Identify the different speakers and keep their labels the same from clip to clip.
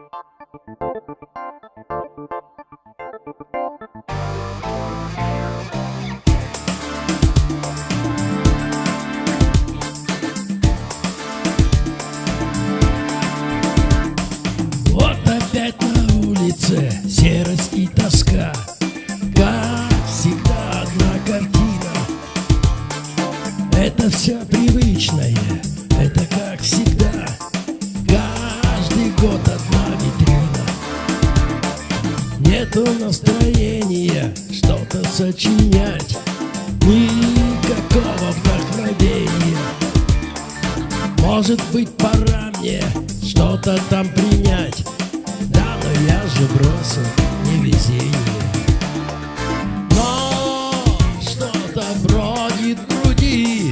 Speaker 1: Вот опять на улице серость и тоска. Как всегда одна картина. Это все привычное, это как всегда сочинять. Никакого вдохновения. Может быть пора мне что-то там принять. Да, но я же бросил невезение. Но что-то бродит в груди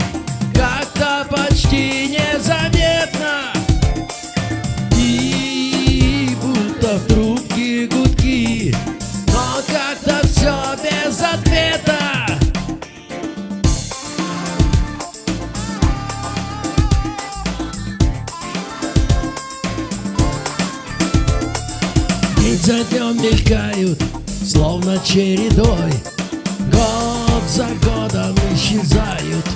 Speaker 1: Как-то почти незаметно. И будто в за днем мелькают, словно чередой. Год за годом исчезают.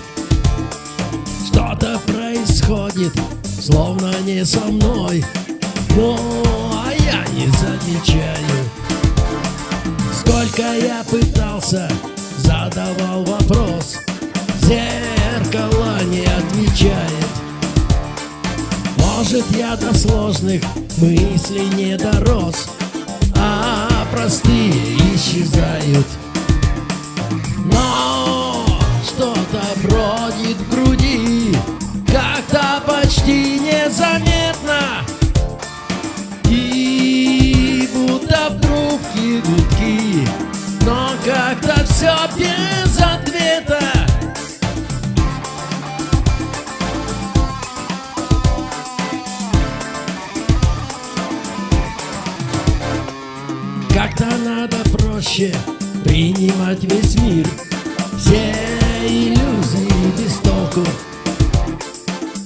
Speaker 1: Что-то происходит, словно не со мной. Ну, а я не замечаю. Сколько я пытался, задавал вопрос. Зеркало не отвечает. Может, я до сложных мыслей не дорос, а простые исчезают. Но что-то бродит в груди, как-то почти незаметно. И будто в трубке Как-то надо проще принимать весь мир. Все иллюзии без толку.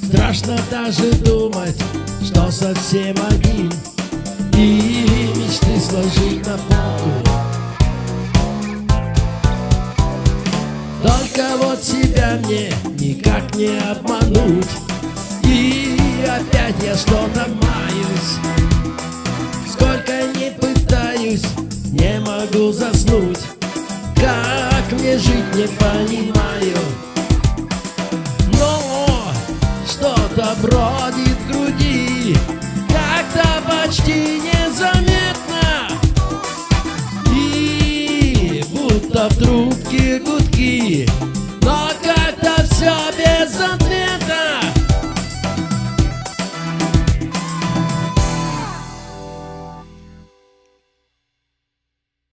Speaker 1: Страшно даже думать, что совсем один. И мечты сложить на полку Только вот себя мне никак не обмануть. И опять я что-то заснуть. Как мне жить, не понимаю. Но что-то бродит в груди Как-то почти незаметно. И будто в трубке гудки Но как-то все безответно.